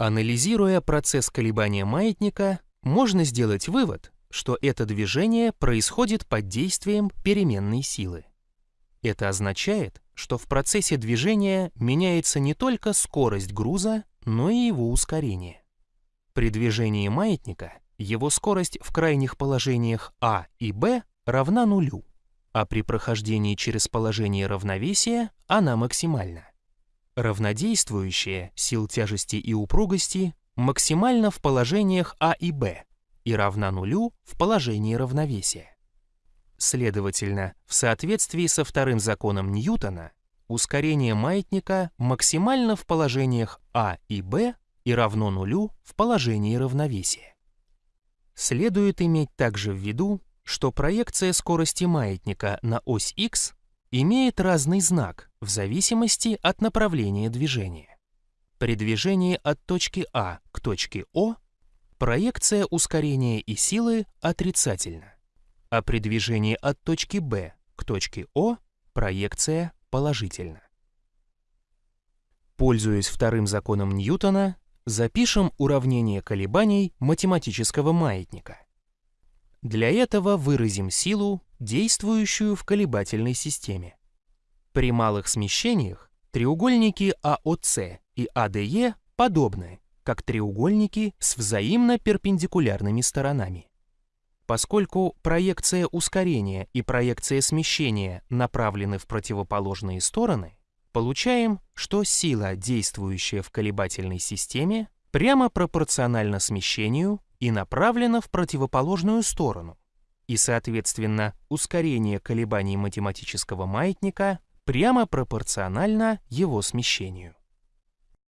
Анализируя процесс колебания маятника, можно сделать вывод, что это движение происходит под действием переменной силы. Это означает, что в процессе движения меняется не только скорость груза, но и его ускорение. При движении маятника его скорость в крайних положениях А и Б равна нулю, а при прохождении через положение равновесия она максимальна. Равнодействующая сил тяжести и упругости максимально в положениях А и Б и равна нулю в положении равновесия. Следовательно, в соответствии со вторым законом Ньютона, ускорение маятника максимально в положениях А и Б и равно нулю в положении равновесия. Следует иметь также в виду, что проекция скорости маятника на ось x имеет разный знак в зависимости от направления движения. При движении от точки А к точке О проекция ускорения и силы отрицательна, а при движении от точки Б к точке О проекция положительна. Пользуясь вторым законом Ньютона, Запишем уравнение колебаний математического маятника. Для этого выразим силу, действующую в колебательной системе. При малых смещениях треугольники АОЦ и АДЕ подобны, как треугольники с взаимно перпендикулярными сторонами. Поскольку проекция ускорения и проекция смещения направлены в противоположные стороны, получаем, что сила, действующая в колебательной системе, прямо пропорциональна смещению и направлена в противоположную сторону, и, соответственно, ускорение колебаний математического маятника прямо пропорционально его смещению.